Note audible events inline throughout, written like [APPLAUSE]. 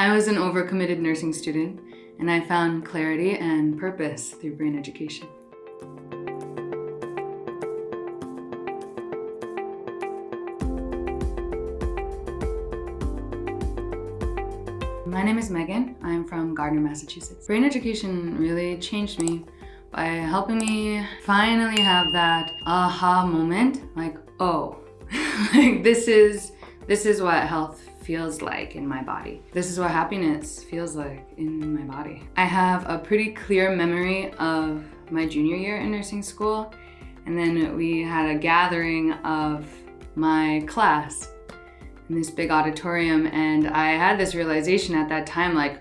I was an overcommitted nursing student and I found clarity and purpose through brain education. My name is Megan. I'm from Gardner, Massachusetts. Brain education really changed me by helping me finally have that aha moment like, oh, [LAUGHS] like this is this is what health feels like in my body. This is what happiness feels like in my body. I have a pretty clear memory of my junior year in nursing school and then we had a gathering of my class in this big auditorium and I had this realization at that time like,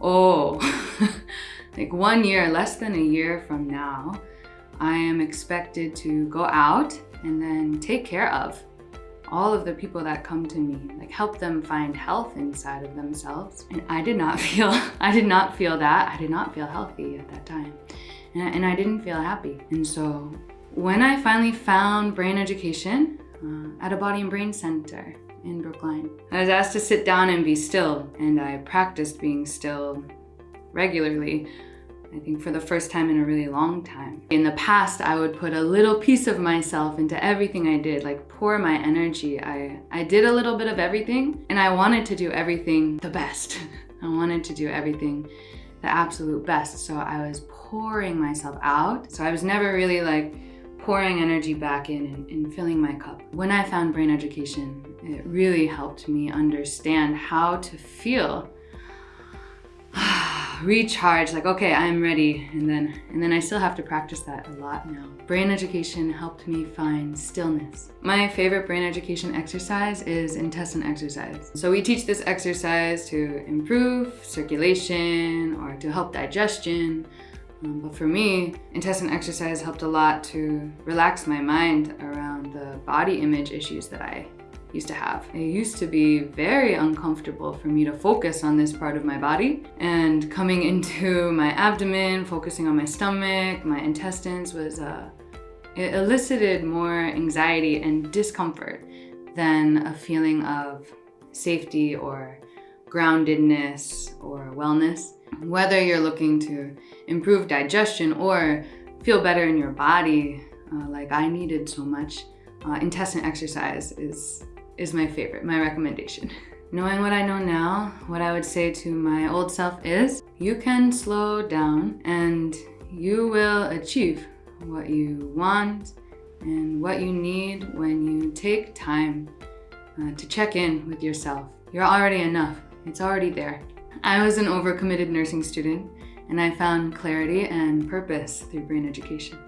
oh, [LAUGHS] like one year, less than a year from now, I am expected to go out and then take care of all of the people that come to me, like help them find health inside of themselves. And I did not [LAUGHS] feel, I did not feel that. I did not feel healthy at that time. And I, and I didn't feel happy. And so when I finally found brain education uh, at a body and brain center in Brookline, I was asked to sit down and be still. And I practiced being still regularly I think for the first time in a really long time. In the past, I would put a little piece of myself into everything I did, like pour my energy. I, I did a little bit of everything and I wanted to do everything the best. [LAUGHS] I wanted to do everything the absolute best. So I was pouring myself out. So I was never really like pouring energy back in and, and filling my cup. When I found brain education, it really helped me understand how to feel recharge, like, okay, I'm ready. And then, and then I still have to practice that a lot now. Brain education helped me find stillness. My favorite brain education exercise is intestine exercise. So we teach this exercise to improve circulation or to help digestion. Um, but for me, intestine exercise helped a lot to relax my mind around the body image issues that I used to have. It used to be very uncomfortable for me to focus on this part of my body and coming [LAUGHS] into my abdomen, focusing on my stomach, my intestines was, uh, it elicited more anxiety and discomfort than a feeling of safety or groundedness or wellness. Whether you're looking to improve digestion or feel better in your body, uh, like I needed so much, uh, intestine exercise is is my favorite, my recommendation. [LAUGHS] Knowing what I know now, what I would say to my old self is, you can slow down and you will achieve what you want and what you need when you take time uh, to check in with yourself. You're already enough. It's already there. I was an overcommitted nursing student and I found clarity and purpose through brain education.